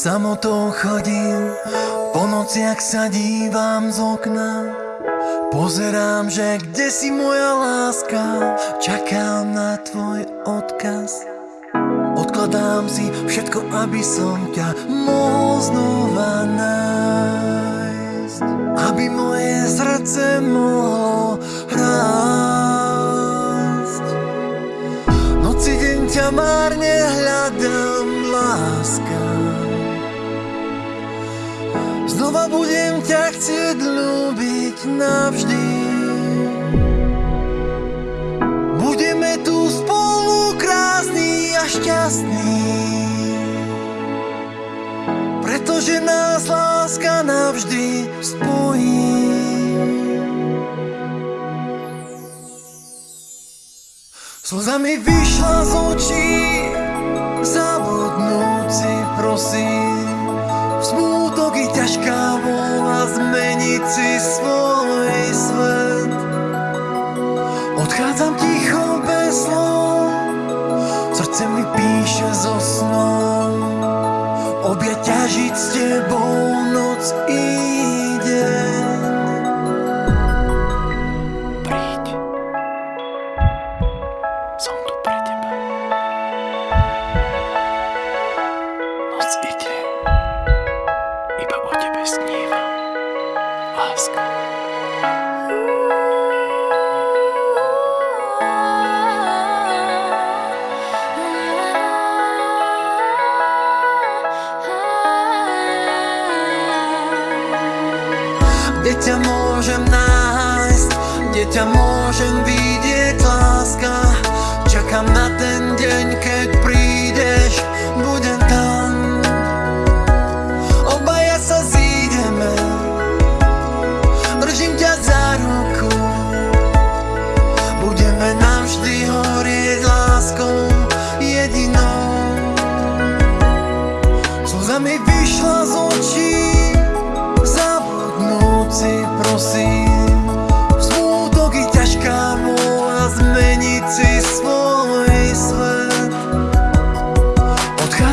Samotou chodím, po nociach sa dívam z okna. Pozerám, že kde si moja láska? Čakám na tvoj odkaz. Odkladám si všetko, aby som ťa mohol znova nájsť. Aby moje srdce mohlo rásť. Noci deň ťa márne hľadám, Znova budem ťa chcieť ľúbiť navždy. Budeme tu spolu krásni a šťastní. Pretože nás láska navždy spojí. Slzami vyšla z očí Zabudnúci prosím I ťažká vola zmeniť si svoj svet Odchádzam ticho bez slov Srdce mi píše zo snom Objať ťažiť s tebou noc i deň Príď. Tu pre teba. Noc ide. Maďarsko. Kde ťa môžem nájsť, kde ťa môžem vidieť, láska Čakám na ten deň, keď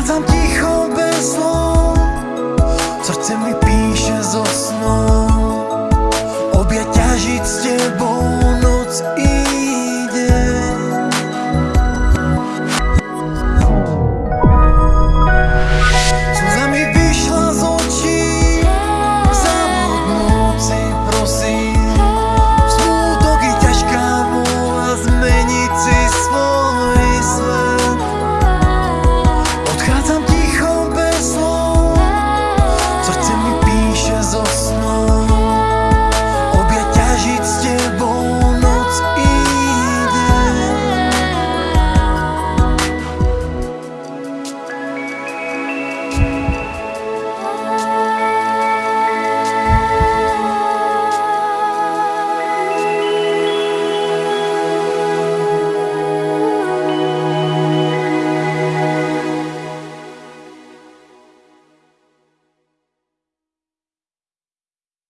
sometimes